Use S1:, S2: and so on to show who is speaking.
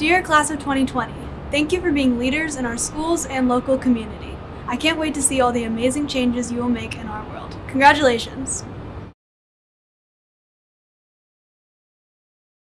S1: Dear Class of 2020, thank you for being leaders in our schools and local community. I can't wait to see all the amazing changes you will make in our world. Congratulations!